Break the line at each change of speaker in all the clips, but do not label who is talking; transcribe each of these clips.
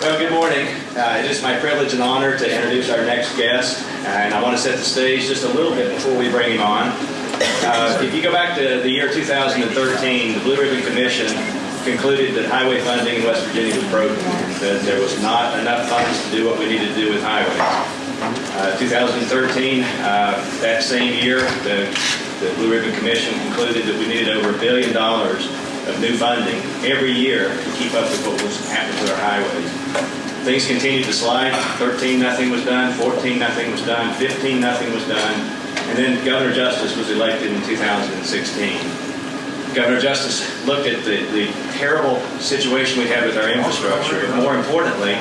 Well, good morning. Uh, it is my privilege and honor to introduce our next guest, and I want to set the stage just a little bit before we bring him on. Uh, if you go back to the year 2013, the Blue Ribbon Commission concluded that highway funding in West Virginia was broken, that there was not enough funds to do what we needed to do with highways. Uh, 2013, uh, that same year, the, the Blue Ribbon Commission concluded that we needed over a billion dollars of new funding every year to keep up with what was happening to our highways. Things continued to slide. 13, nothing was done. 14, nothing was done. 15, nothing was done. And then Governor Justice was elected in 2016. Governor Justice looked at the, the terrible situation we had with our infrastructure, but more importantly,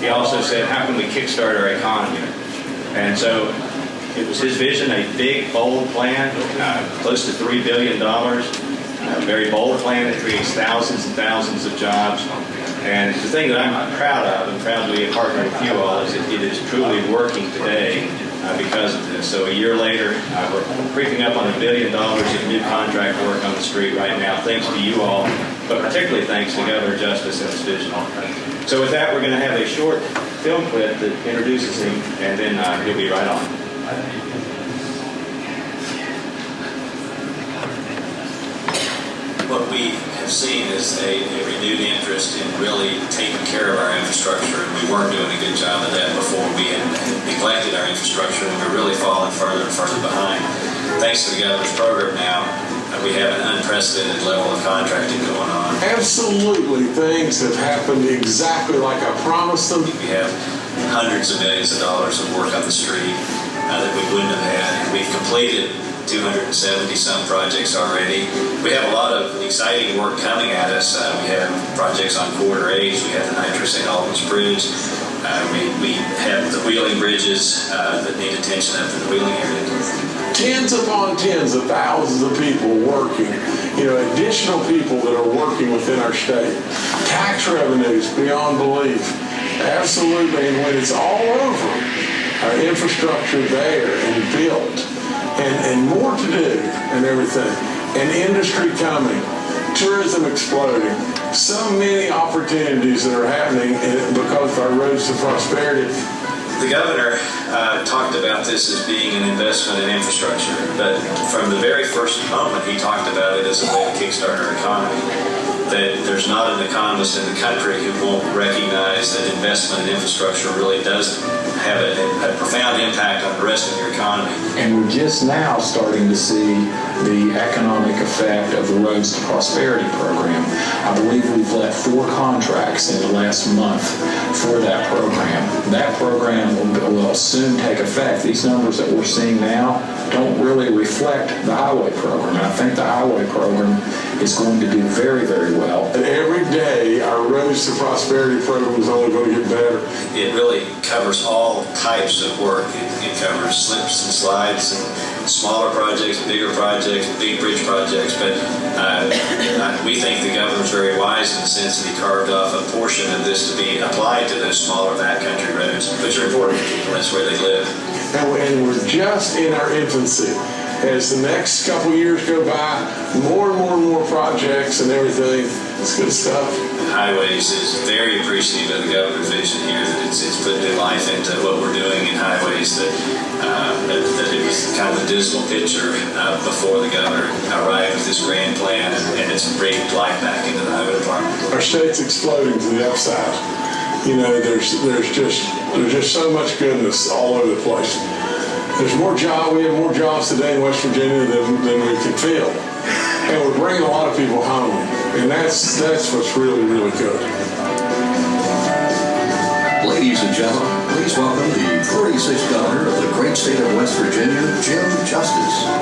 he also said, how can we kickstart our economy? And so it was his vision, a big, bold plan, uh, close to $3 billion, a very bold plan that creates thousands and thousands of jobs. And the thing that I'm proud of and proud to be a partner with you all is that it is truly working today uh, because of this. So a year later, uh, we're creeping up on a billion dollars of new contract work on the street right now, thanks to you all, but particularly thanks to Governor Justice and his vision. So with that, we're going to have a short film clip that introduces him, and then uh, he'll be right on.
what we have seen is a, a, renewed interest in really taking care of our infrastructure. And we weren't doing a good job of that before. We had neglected our infrastructure and we're really falling further and further behind. Thanks to the governor's program now, uh, we have an unprecedented level of contracting going on.
Absolutely, things have happened exactly like I promised them.
We have hundreds of millions of dollars of work on the street uh, that we wouldn't have had. We've completed 270 some projects already. We have a lot of exciting work coming at us. Uh, we have projects on Corridor H. We have the Nitro St. Albans Bridge. Uh, we, we have the Wheeling bridges uh, that need attention up in the Wheeling area.
Tens upon tens of thousands of people working, you know, additional people that are working within our state. Tax revenues beyond belief. Absolutely. And when it's all over, our infrastructure there and built, and everything. And industry coming, tourism exploding, so many opportunities that are happening because of our roads to prosperity.
The governor uh, talked about this as being an investment in infrastructure, but from the very first moment he talked about it as a way to kickstart our economy. That there's not an economist in the country who won't recognize that investment in infrastructure really does have a, a, profound impact on the rest of your economy.
And we're just now starting to see the economic effect of the Roads to Prosperity program. I believe we've let four contracts in the last month for that program. That program will, will soon take effect. These numbers that we're seeing now don't really reflect the highway program. And I think the highway program is going to do very, very well.
And every day, our Roads to Prosperity program is only going to get better.
It really covers all types of work. It, it covers slips and slides and smaller projects, bigger projects, big bridge projects. But uh, we think the governor's very wise in the sense that he carved off a portion of this to be applied to those smaller backcountry roads, which are important to people. That's where they live.
And we're just in our infancy as the next couple years go by, more and more and more projects and everything. It's good stuff.
Highways is very appreciative of the governor's vision here that it's, it's put new life into what we're doing in highways. That, uh, that, that, it was kind of a dismal picture uh, before the governor arrived with this grand plan, and, and it's breathed life back into the highway department.
Our state's exploding to the upside. You know, there's there's just there's just so much goodness all over the place. There's more job. We have more jobs today in West Virginia than, than we can fill, and we're bringing a lot of people home, and that's that's what's really really good.
Ladies and gentlemen, please welcome the 46th governor of the great state of West Virginia, Jim Justice.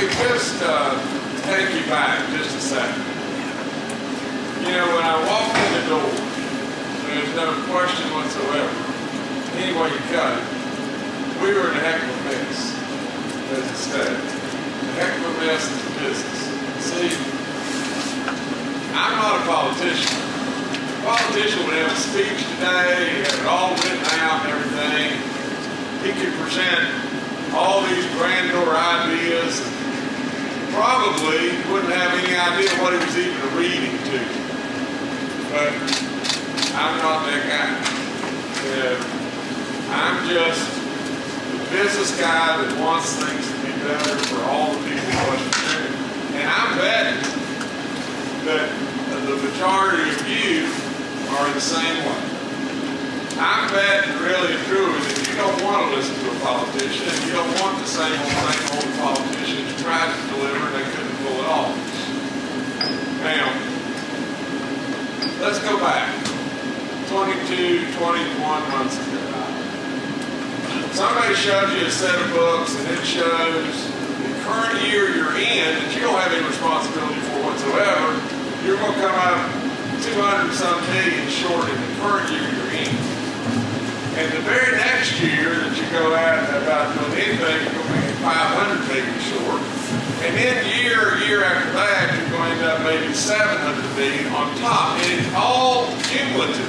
Could just, uh, take you back just a second. You know, when I walked in the door, there's no question whatsoever, any way you cut it, we were in a heck of a mess as a state. A heck of a mess a business. See, I'm not a politician. A politician would have a speech today, have it all written out and everything. He could present all these grandeur ideas. Probably wouldn't have any idea what he was even reading to. But I'm not that guy. Yeah. I'm just the business guy that wants things to be better for all the people of West Virginia. And I'm betting that the majority of you are the same way. I'm really and truly that you don't want to listen to a politician, you don't want the same old, same old politicians tried to deliver and they couldn't pull it off. Now, let's go back. 22, 21 months ago. Somebody shows you a set of books and it shows the current year you're in that you don't have any responsibility for whatsoever. You're going to come out 200 some million short in the current year you're in. And the very next year that you go out about doing anything, you're going to be 500 million short. And then year, year after that, you're going to end up maybe 700 million on top. And it's all cumulative.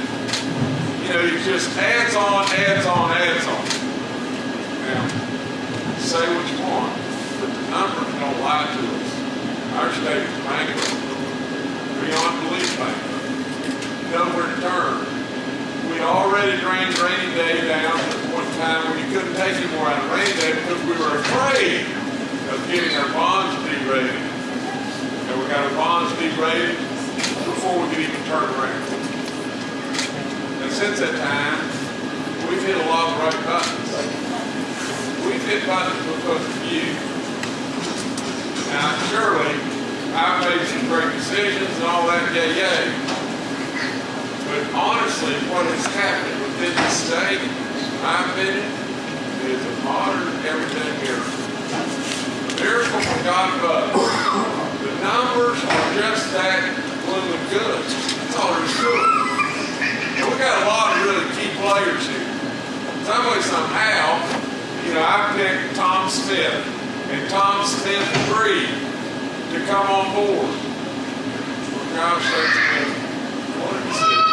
You know, it just adds on, adds on, adds on. Now, say what you want, but the numbers don't lie to us. Our state is bankrupt, beyond belief bankrupt. Nowhere to turn. We already drained rainy day down to the point in time where you couldn't take any more out of rainy day because we were afraid of getting our bonds derated. And we got our bonds derated before we could even turn around. And since that time, we've hit a lot of right buttons. We've hit buttons because of you. Now, surely, I've made some great decisions and all that, yay, yay. What has happened within the state, my opinion, is a modern everyday miracle. A miracle from God above. The numbers are just that blooming good. That's all there is to it. And we got a lot of really key players here. Some way, somehow, you know, I picked Tom Smith and Tom Smith agreed to come on board. For gosh sakes, man, what a decision.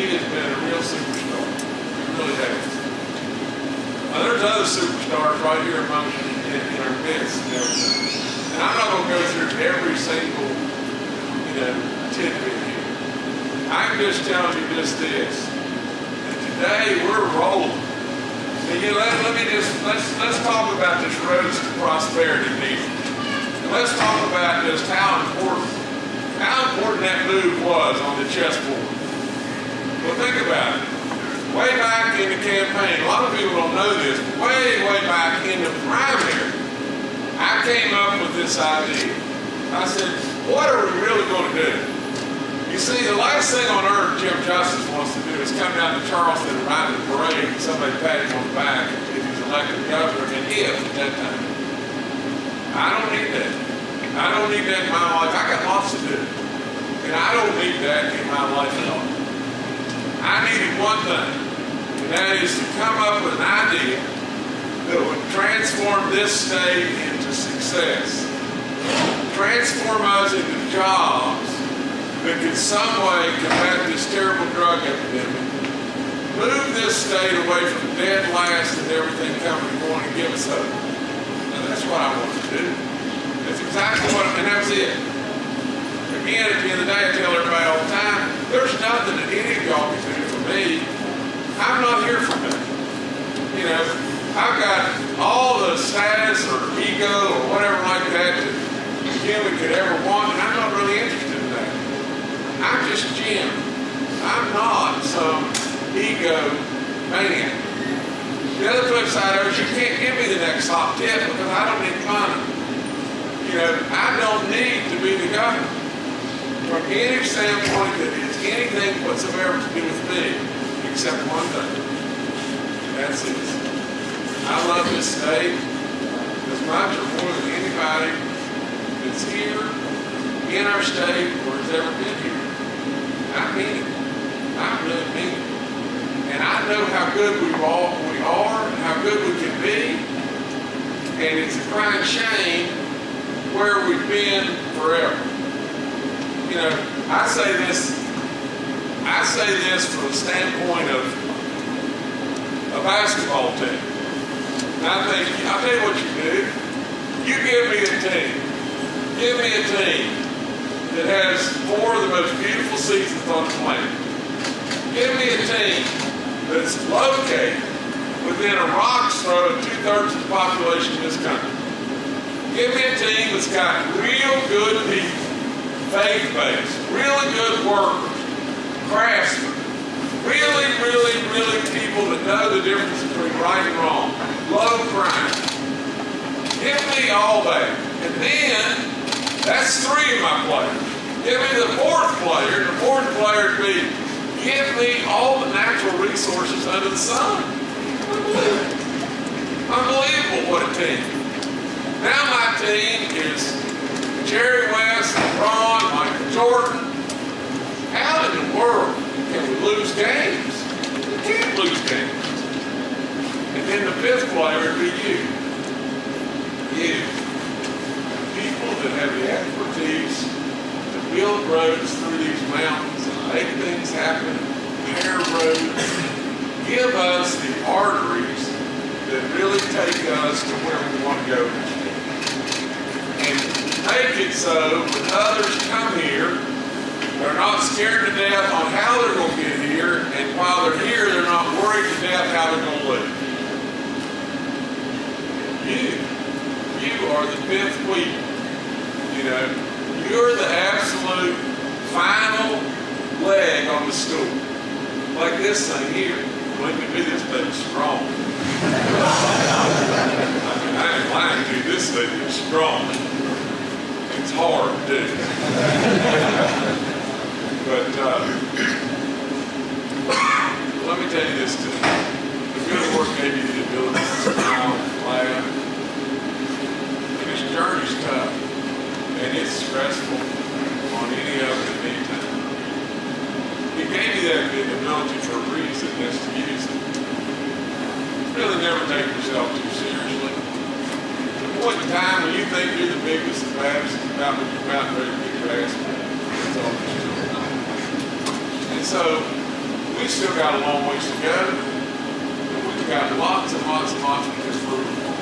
He has been a real superstar. He really has. Now, there's other superstars right here among in, in our midst and everything. And I'm not going to go through every single, you know, tidbit here. I'm just telling you just this. And today we're rolling. And you let, let me just let's let's talk about this roads to prosperity meeting. And let's talk about just how important how important that move was on the chessboard. Well, think about it. Way back in the campaign, a lot of people don't know this, way, way back in the primary, I came up with this idea. I said, what are we really going to do? You see, the last thing on earth Jim Justice wants to do is come down to Charleston and ride the parade and somebody pat him on the back if he's elected governor, and if at that time. I don't need that. I don't need that in my life. I got lots to do. And I don't need that in my life at all. I needed one thing, and that is to come up with an idea that would transform this state into success. Transform us into jobs that could some way combat this terrible drug epidemic. Move this state away from dead last and everything coming and going and give us hope. And that's what I want to do. That's exactly what, and that's it. Again, at the end of the day, I tell everybody all the time, there's nothing that any of y'all can me. I'm not here for me. You know, I've got all the status or ego or whatever like that that a human could ever want, and I'm not really interested in that. I'm just Jim. I'm not some ego maniac. The other flip side is you can't give me the next top tip because I don't need money. You know, I don't need to be the governor from any standpoint that is anything whatsoever to do with me, except one thing. That's it. I love this state as much or more than anybody that's here in our state or has ever been here. I mean it. I really mean it. And I know how good we all we are, and how good we can be. And it's a crying shame where we've been forever. You know, I say this, I say this from the standpoint of a basketball team. I think, I'll tell you what you do. You give me a team. Give me a team that has four of the most beautiful seasons on the planet. Give me a team that's located within a rock's throw of two-thirds of the population in this country. Give me a team that's got real good people, faith-based, really good workers, craftsmen, really, really, really people that know the difference between right and wrong, low crime. Give me all that. And then, that's three of my players. Give me the fourth player. The fourth player would be, give me all the natural resources under the sun. Unbelievable. Unbelievable what a team. Now my team is Jerry West, LeBron, Michael Jordan. How in the world can we lose games? You can't lose games. And then the fifth player would be you. You. People that have the expertise to build roads through these mountains and make things happen, repair roads, give us the arteries that really take us to where we want to go and make it so when others come here, they're not scared to death on how they're going to get here, and while they're here, they're not worried to death how they're going to live. You, you are the fifth wheel. You know, you're the absolute final leg on the stool. Like this thing here. When to be this thing strong. I mean, I ain't lying to you, this thing is strong. It's hard do. but uh, let me tell you this too. The good work gave you the ability to smile, laugh. And this journey's tough. And it's stressful on any of it at time. He gave you that ability for a reason, that's to use it. Really never take yourself too seriously. The point in time when you think you're the biggest and baddest is about when you're about ready to get. That's all to it. And so, we still got a long ways to go. And we've got lots and lots and lots improve on.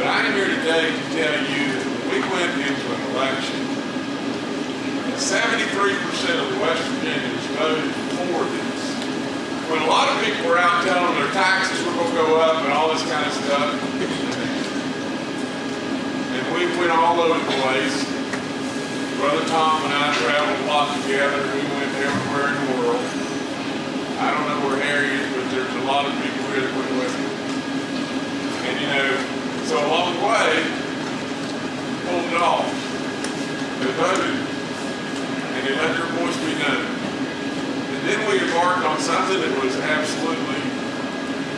But I am here today to tell you that we went into an election, and 73% of West Virginians voted for this. When a lot of people were out telling their taxes were going to go up and all this kind of stuff, and we went all over the place. Brother Tom and I traveled a lot together. We everywhere in the world. I don't know where Harry is, but there's a lot of people here that went with him. And you know, so along the way, pulled it off. They voted, and they let their voice be known. And then we embarked on something that was absolutely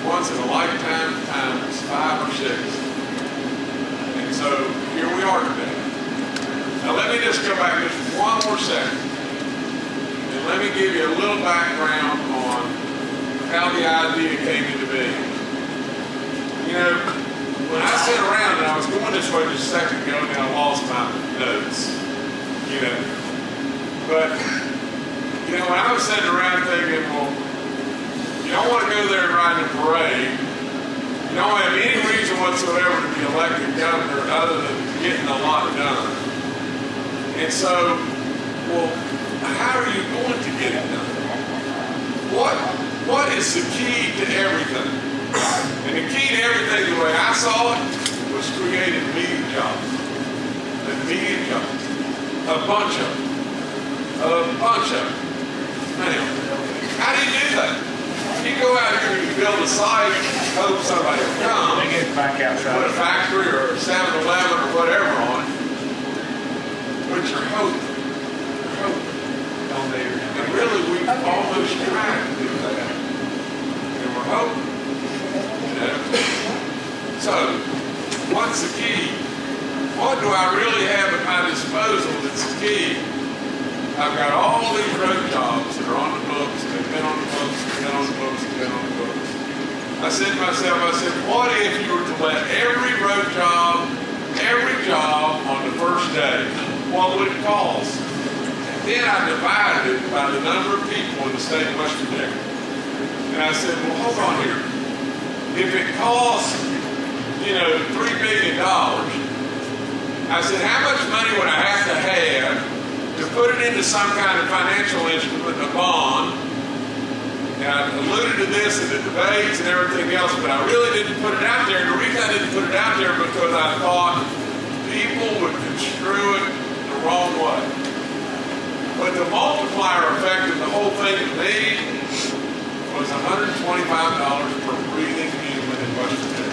once in a lifetime times five or six. And so here we are today. Now let me just go back just one more second. Let me give you a little background on how the idea came into being. You know, when I sat around and I was going this way just a second ago and I lost my notes. You know. But you know, when I was sitting around thinking, well, you don't want to go there and ride in a parade. You don't have any reason whatsoever to be elected governor other than getting a lot done. And so, well, how are you going to get it done? What what is the key to everything? And the key to everything, the way I saw it, was creating immediate jobs. Immediate jobs. A bunch of them. A bunch of them. Now, how do you do that? You go out here and you build a site, hope somebody will come,
They get back out
put a factory or 7-Eleven or whatever on it. But you're hoping. You're hoping. And really, we almost tried to do that. And we're hoping. You know? So, what's the key? What do I really have at my disposal that's the key? I've got all these road jobs that are on the books, they've been on the books, they've been on the books, they've been on the books. I said to myself, I said, what if you were to let every road job, every job on the first day, what would it cost? Then I divided it by the number of people in the state of West Virginia. And I said, well, hold on here. If it costs, you know, three billion dollars, I said, how much money would I have to have to put it into some kind of financial instrument, a bond? And I alluded to this in the debates and everything else, but I really didn't put it out there. And the reason I didn't put it out there because I thought people would construe it the wrong way. But the multiplier effect of the whole thing to me was $125 per breathing human in West Virginia.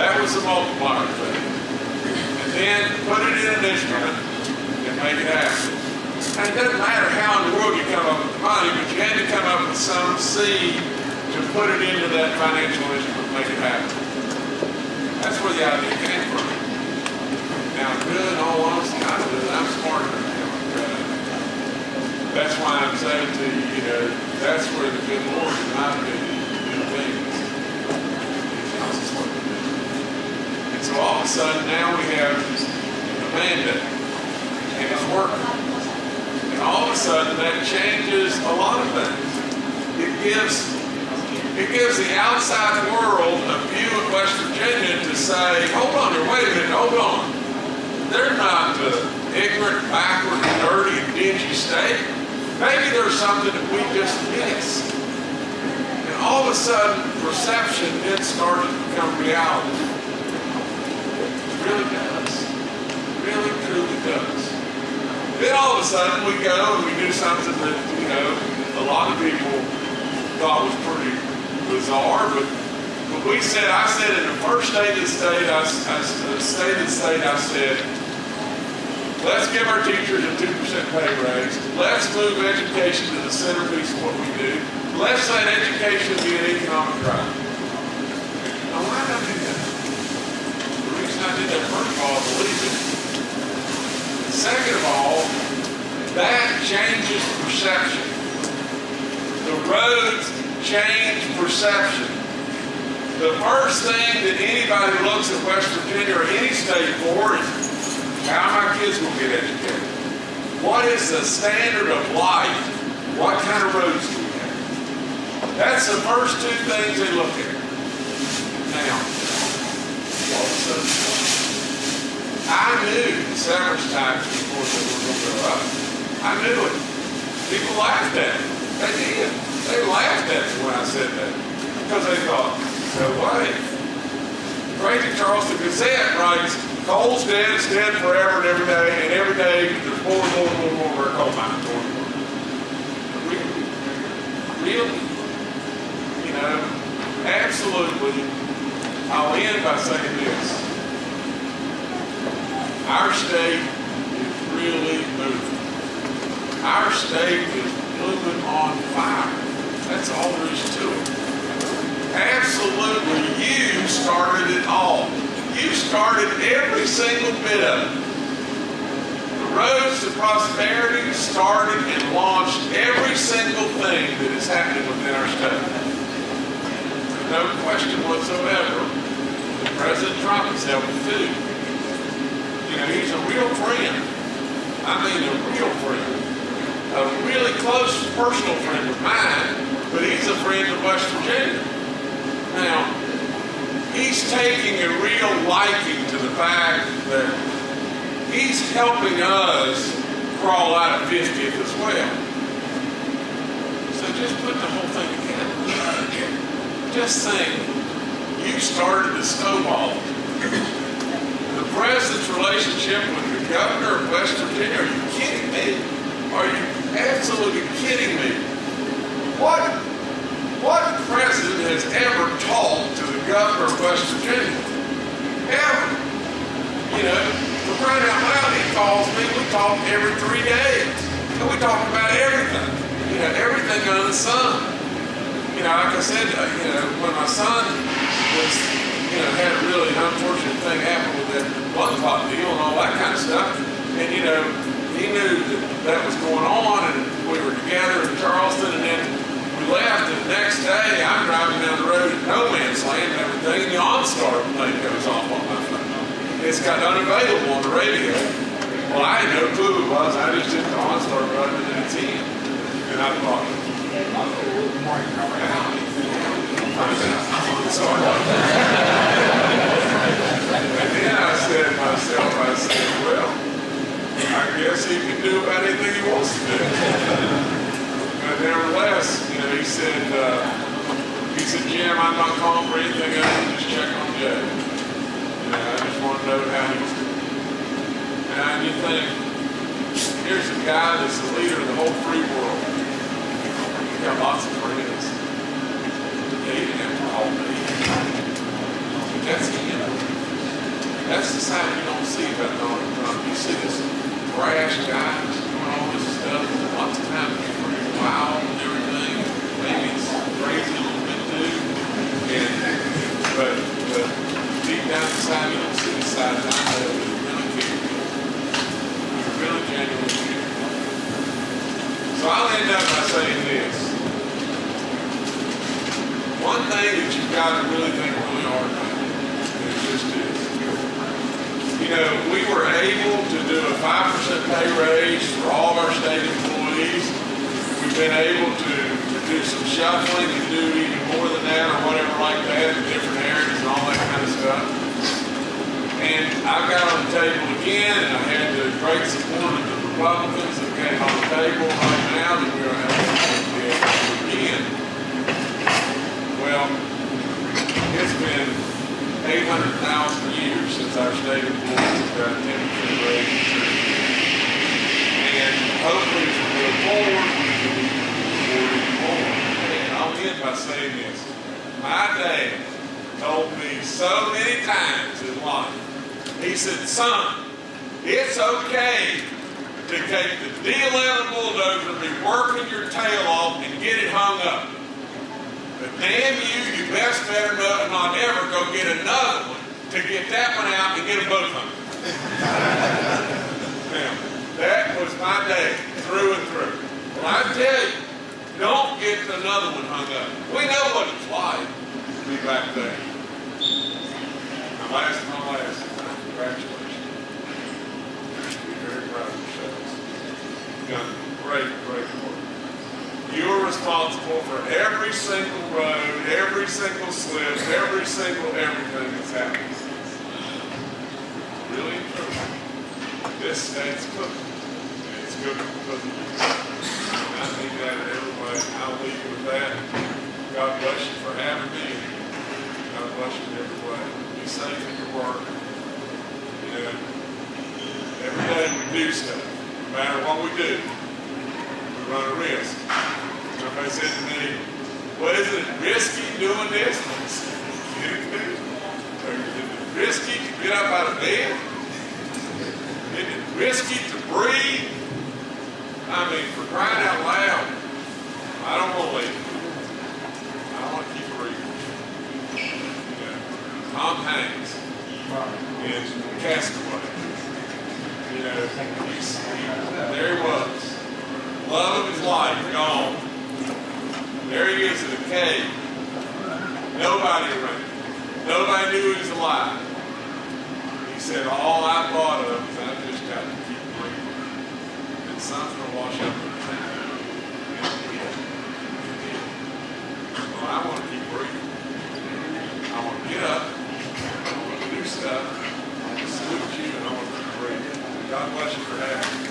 That was the multiplier effect. And then put it in an instrument and make it happen. And it doesn't matter how in the world you come up with the money, but you had to come up with some seed to put it into that financial instrument, make it happen. That's where the idea came from. Now, good, all honesty, I it. I'm smarter. That's why I'm saying to you, you know, that's where the good Lord, us what to do. And so all of a sudden, now we have a mandate, and it's working. And all of a sudden, that changes a lot of things. It gives, it gives the outside world a view of West Virginia to say, hold on here, wait a minute, hold on. They're not the ignorant, backward, dirty, dingy state. Maybe there's something that we just missed. And all of a sudden, perception then started to become reality. It really does. It really, truly does. Then all of a sudden, we go and we do something that, you know, a lot of people thought was pretty bizarre, but we said, I said in the first state of state, I, I, the state of state, I said, let's give our teachers a 2% pay raise. Let's move education to the centerpiece of what we do. Let's let education be an economic driver. Now, why did I do that? The reason I did that, first of all, I believe it. Second of all, that changes perception. The roads change perception. The first thing that anybody looks at West Virginia or any state for is how my kids will get educated? What is the standard of life? What kind of roads do we have? That's the first two things they look at. Now, I knew the severance tax before they were going to up. I knew it. People laughed at it. They did. They laughed at me when I said that. Because they thought, no way. Crazy Charleston Gazette writes, coal's dead, it's dead forever and every day, and every day there's more and more and more and more rare coal mines going on. Really? Really? You know, absolutely. I'll end by saying this. Our state is really moving. Our state is moving on fire. That's all there is to it. Absolutely, you started it all. You started every single bit of it. The roads to prosperity started and launched every single thing that is happening within our state. No question whatsoever President Trump has helped too. You know, he's a real friend. I mean, a real friend. A really close personal friend of mine, but he's a friend of West Virginia. Now, he's taking a real liking to the fact that he's helping us crawl out of 50th as well. So just put the whole thing together. just think, you started the snowball. The president's relationship with the governor of West Virginia, are you kidding me? Are you absolutely kidding me? What, what president has ever talked to governor of West Virginia? Ever? You know, for crying out loud, he calls me, we talk every three days. And we talk about everything. You know, everything under the sun. You know, like I said, uh, you know, when my son was, you know, had a really unfortunate thing happen with that blood clot deal and all that kind of stuff, and you know, he knew that that was going on, and we were together in Charleston, and then left, and the next day I'm driving down the road at No Man's Land and everything, and the OnStar thing goes off on my phone. It's got unavailable on the radio. Well, I had no clue it was. I just hit the OnStar button and it's in. And I thought, and then I said to myself, I said, well, I guess he can do about anything he wants to do. But nevertheless, you know, he said, uh, he said, Jim, I'm not calling for anything other just check on Jay. You I just want to know how he's doing. And you think, here's a guy that's the leader of the whole free world. He's got lots of friends. He didn't have to call me. That's him. That's the side you don't see about Donald Trump. You see this brash guy doing all this stuff, lots of times he's pretty wild crazy a little bit too. And, but, but deep down inside, you don't see the side that I know that really cares. He really genuinely cares. So I'll end up by saying this. One thing that you've got to really think really hard about is just this. You know, we were able to do a 5% pay raise for all of our state employees. We've been able to do some shuffling and do even more than that or whatever like that in different areas and all that kind of stuff. And I've got on the table again, and I had the great support of the Republicans that came on the table right now that be able to do again. Well, it's been 800,000 years since our state employees got a 10% raise. And hopefully as we go forward, we can move forward. Saying this. My dad told me so many times in life, he said, son, it's okay to take the D11 bulldozer be working your tail off and get it hung up. But damn you, you best better not, not ever go get another one to get that one out and get them both hung. now, that was my day, through and through. Well, I tell you, don't get another one hung up. We know what it's like to be back there. My last, my last, congratulations. Be very proud of yourselves. You've done great, great work. You are responsible for every single road, every single slip, every single everything that's happened. Really. This state's cooking. It's you. And I think that in every way. I'll leave you with that. God bless you for having me. God bless you in every way. Be safe in your work. You every day we do stuff. No matter what we do, we run a risk. Somebody said to me, well, isn't it risky doing this? I said, "Kidding? Is it risky to get up out of bed? Is it risky to breathe? I mean, for crying out loud, I don't want to leave. I want to keep breathing. You know, Tom Hanks is Castaway. You know, he's, he, there he was. Love of his life gone. There he is in a cave. Nobody around. Nobody knew he was alive. He said, all I thought of sun's gonna wash out the center. Well, I want to keep working. I want to get up. I want to do stuff. I want to salute you, and I want to keep working. God bless you for having me.